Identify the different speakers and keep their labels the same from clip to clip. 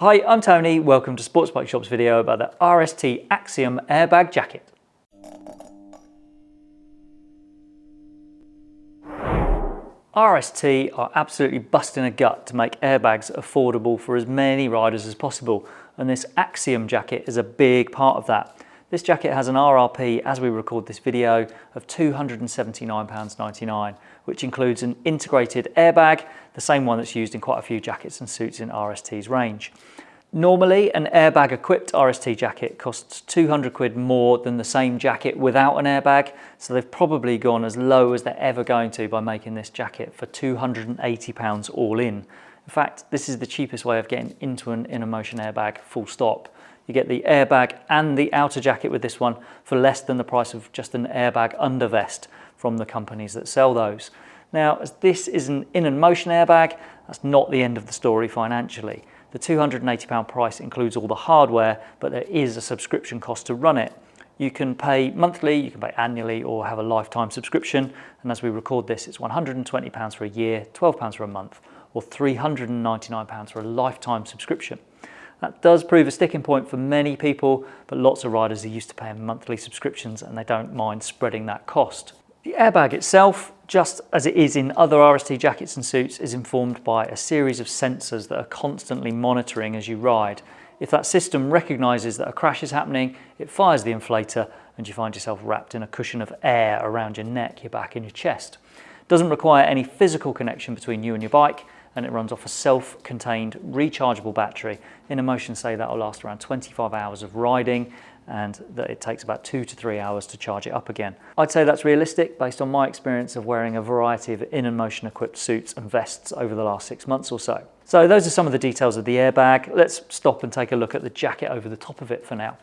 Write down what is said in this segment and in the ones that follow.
Speaker 1: Hi, I'm Tony. Welcome to Sports Bike Shop's video about the RST Axiom airbag jacket. RST are absolutely busting a gut to make airbags affordable for as many riders as possible and this Axiom jacket is a big part of that. This jacket has an RRP, as we record this video, of £279.99, which includes an integrated airbag, the same one that's used in quite a few jackets and suits in RST's range. Normally, an airbag equipped RST jacket costs 200 quid more than the same jacket without an airbag, so they've probably gone as low as they're ever going to by making this jacket for 280 pounds all in. In fact, this is the cheapest way of getting into an In&motion airbag full stop. You get the airbag and the outer jacket with this one for less than the price of just an airbag under vest from the companies that sell those. Now, as this is an In&motion airbag, that's not the end of the story financially. The £280 price includes all the hardware, but there is a subscription cost to run it. You can pay monthly, you can pay annually, or have a lifetime subscription. And as we record this, it's £120 for a year, £12 for a month, or £399 for a lifetime subscription. That does prove a sticking point for many people, but lots of riders are used to paying monthly subscriptions and they don't mind spreading that cost. The airbag itself, just as it is in other RST jackets and suits, is informed by a series of sensors that are constantly monitoring as you ride. If that system recognises that a crash is happening, it fires the inflator and you find yourself wrapped in a cushion of air around your neck, your back and your chest. Doesn't require any physical connection between you and your bike and it runs off a self-contained rechargeable battery. In&motion say that will last around 25 hours of riding and that it takes about two to three hours to charge it up again. I'd say that's realistic based on my experience of wearing a variety of In&motion equipped suits and vests over the last six months or so. So those are some of the details of the airbag. Let's stop and take a look at the jacket over the top of it for now.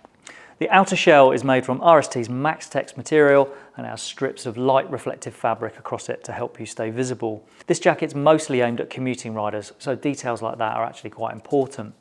Speaker 1: The outer shell is made from RST's MaxTex material and has strips of light reflective fabric across it to help you stay visible. This jacket's mostly aimed at commuting riders, so details like that are actually quite important.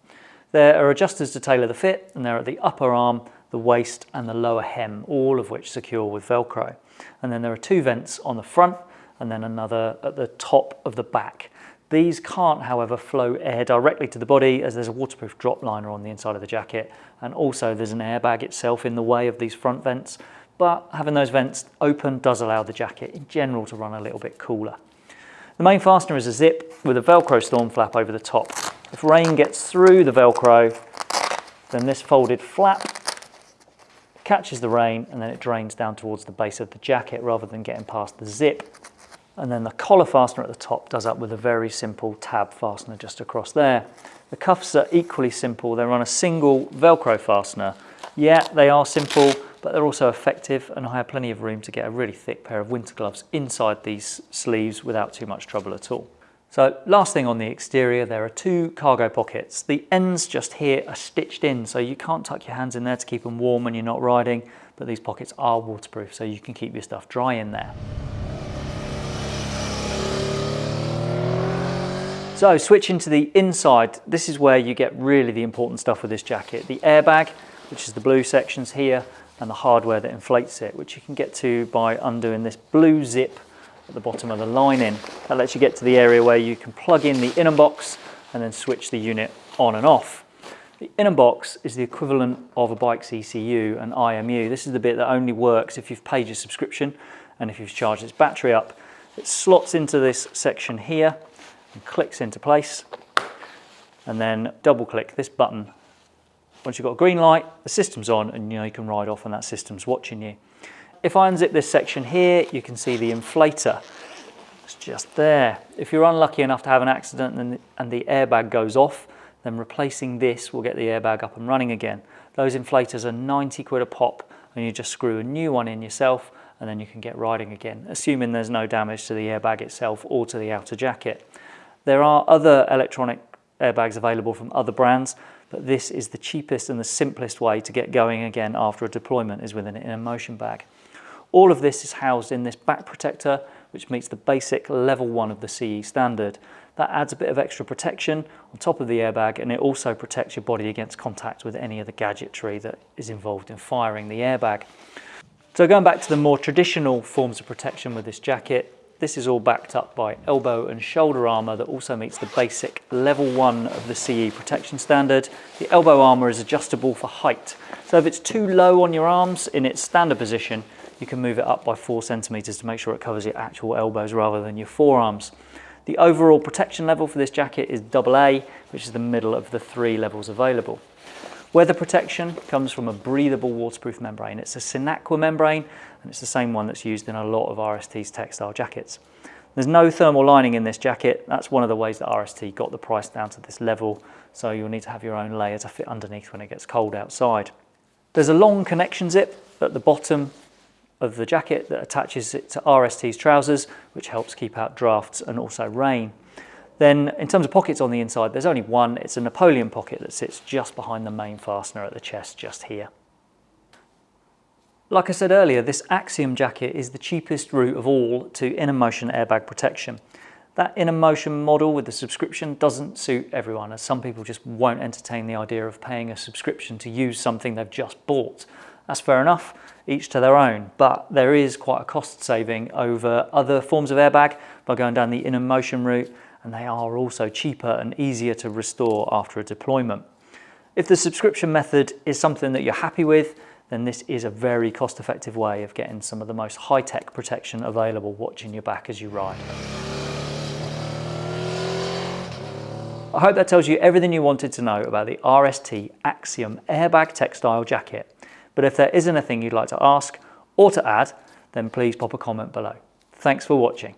Speaker 1: There are adjusters to tailor the fit and they're at the upper arm, the waist and the lower hem, all of which secure with Velcro. And then there are two vents on the front and then another at the top of the back. These can't, however, flow air directly to the body as there's a waterproof drop liner on the inside of the jacket. And also there's an airbag itself in the way of these front vents. But having those vents open does allow the jacket in general to run a little bit cooler. The main fastener is a zip with a Velcro storm flap over the top. If rain gets through the Velcro, then this folded flap catches the rain and then it drains down towards the base of the jacket rather than getting past the zip and then the collar fastener at the top does up with a very simple tab fastener just across there. The cuffs are equally simple. They're on a single Velcro fastener. Yeah, they are simple, but they're also effective and I have plenty of room to get a really thick pair of winter gloves inside these sleeves without too much trouble at all. So last thing on the exterior, there are two cargo pockets. The ends just here are stitched in, so you can't tuck your hands in there to keep them warm when you're not riding, but these pockets are waterproof, so you can keep your stuff dry in there. So switching to the inside, this is where you get really the important stuff with this jacket. The airbag, which is the blue sections here, and the hardware that inflates it, which you can get to by undoing this blue zip at the bottom of the lining. That lets you get to the area where you can plug in the inner box and then switch the unit on and off. The inner box is the equivalent of a bike's ECU and IMU. This is the bit that only works if you've paid your subscription and if you've charged its battery up. It slots into this section here and clicks into place and then double click this button. Once you've got a green light, the system's on and you know you can ride off and that system's watching you. If I unzip this section here, you can see the inflator. It's just there. If you're unlucky enough to have an accident and, and the airbag goes off, then replacing this will get the airbag up and running again. Those inflators are 90 quid a pop and you just screw a new one in yourself and then you can get riding again, assuming there's no damage to the airbag itself or to the outer jacket. There are other electronic airbags available from other brands, but this is the cheapest and the simplest way to get going again after a deployment is with an In&motion bag. All of this is housed in this back protector, which meets the basic level one of the CE standard. That adds a bit of extra protection on top of the airbag and it also protects your body against contact with any of the gadgetry that is involved in firing the airbag. So going back to the more traditional forms of protection with this jacket, this is all backed up by elbow and shoulder armour that also meets the basic level 1 of the CE protection standard. The elbow armour is adjustable for height. So if it's too low on your arms in its standard position, you can move it up by 4 centimetres to make sure it covers your actual elbows rather than your forearms. The overall protection level for this jacket is AA, which is the middle of the three levels available. Weather protection comes from a breathable waterproof membrane. It's a Sinaqua membrane and it's the same one that's used in a lot of RST's textile jackets. There's no thermal lining in this jacket. That's one of the ways that RST got the price down to this level. So you'll need to have your own layer to fit underneath when it gets cold outside. There's a long connection zip at the bottom of the jacket that attaches it to RST's trousers, which helps keep out drafts and also rain. Then in terms of pockets on the inside, there's only one. It's a Napoleon pocket that sits just behind the main fastener at the chest, just here. Like I said earlier, this Axiom jacket is the cheapest route of all to In&motion airbag protection. That In&motion model with the subscription doesn't suit everyone as some people just won't entertain the idea of paying a subscription to use something they've just bought. That's fair enough, each to their own, but there is quite a cost saving over other forms of airbag by going down the In&motion route and they are also cheaper and easier to restore after a deployment. If the subscription method is something that you're happy with, then this is a very cost-effective way of getting some of the most high-tech protection available watching your back as you ride. I hope that tells you everything you wanted to know about the RST Axiom airbag textile jacket. But if there is anything you'd like to ask or to add, then please pop a comment below. Thanks for watching.